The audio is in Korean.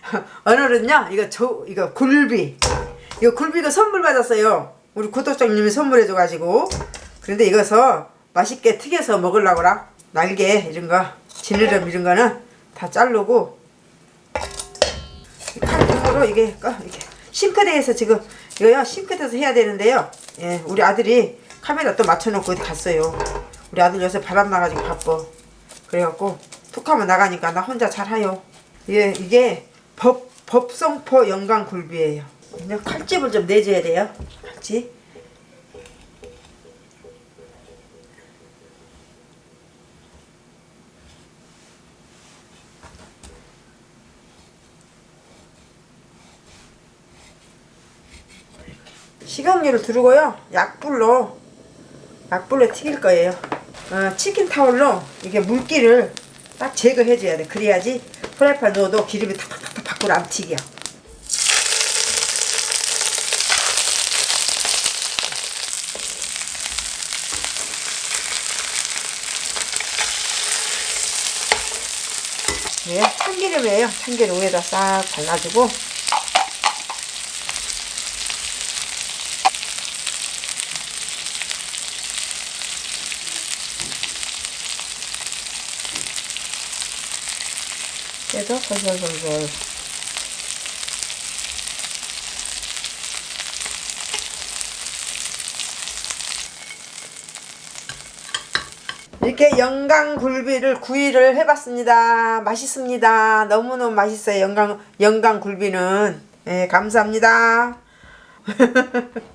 오늘은요 이거 저 이거 굴비. 이거 굴비가 선물 받았어요. 우리 구독자님이 선물해 줘 가지고. 그런데 이것서 맛있게 튀겨서 먹으려고라. 날개 이런 거 지느러미 이런 거는 다 자르고. 칼등으로 이게 꺼- 이렇게 싱크대에서 지금 이거요 싱크대에서 해야 되는데요. 예 우리 아들이 카메라 또 맞춰놓고 어디 갔어요. 우리 아들 요새 바람 나가지고 바빠. 그래갖고 툭 하면 나가니까 나 혼자 잘하요. 이게 이게 법 법성포 영광 굴비예요. 그냥 칼집을 좀 내줘야 돼요. 칼집 식용유를 두르고요. 약불로 약불로 튀길 거예요. 어, 치킨 타올로 이게 물기를 딱 제거해 줘야 돼. 그래야지 프라이팬 넣어도 기름이 탁탁 튀겨. 네, 참기름이에요. 참기름 위에다 싹 발라주고. 그래서 솔솔솔솔 이렇게 영광 굴비를 구이를 해봤습니다. 맛있습니다. 너무너무 맛있어요. 영광 영광 굴비는 예, 감사합니다.